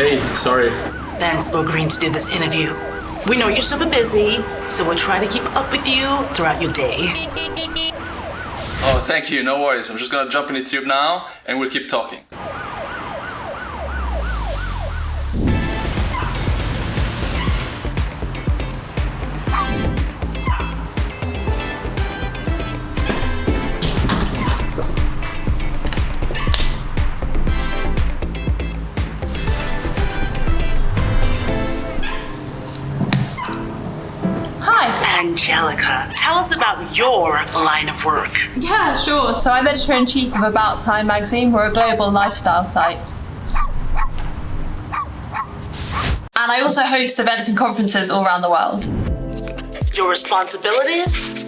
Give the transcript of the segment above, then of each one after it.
Hey, sorry. Thanks for agreeing to do this interview. We know you're super busy, so we'll try to keep up with you throughout your day. Oh, thank you. No worries. I'm just gonna jump in the tube now and we'll keep talking. Angelica, tell us about your line of work. Yeah, sure. So I'm editor in chief of About Time magazine. We're a global lifestyle site. And I also host events and conferences all around the world. Your responsibilities?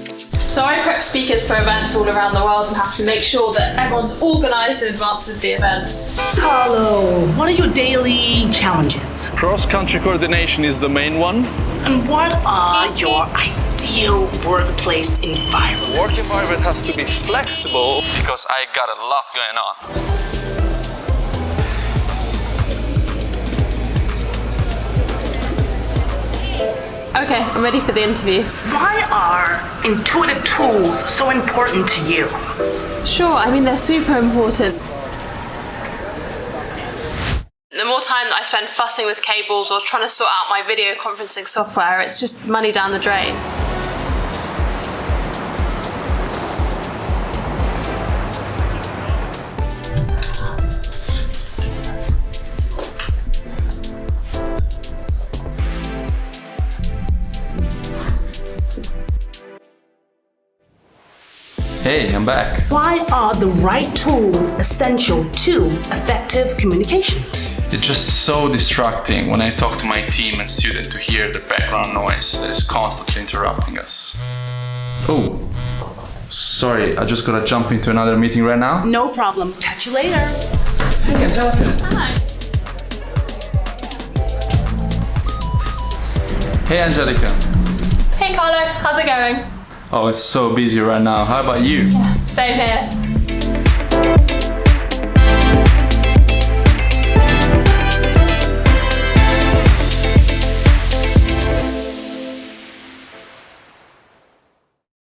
So I prep speakers for events all around the world and have to make sure that everyone's organised in advance of the event. Carlo, what are your daily challenges? Cross-country coordination is the main one. And what are your ideal workplace environments? Work environment has to be flexible because I got a lot going on. Okay, I'm ready for the interview. Why are intuitive tools so important to you? Sure, I mean, they're super important. The more time that I spend fussing with cables or trying to sort out my video conferencing software, it's just money down the drain. Hey, I'm back. Why are the right tools essential to effective communication? It's just so distracting when I talk to my team and student to hear the background noise that is constantly interrupting us. Oh, sorry, I just gotta jump into another meeting right now. No problem. Catch you later. Hey, Angelica. Hi. Hey, Angelica. Hey Carlo, how's it going? Oh, it's so busy right now. How about you? Yeah, same here.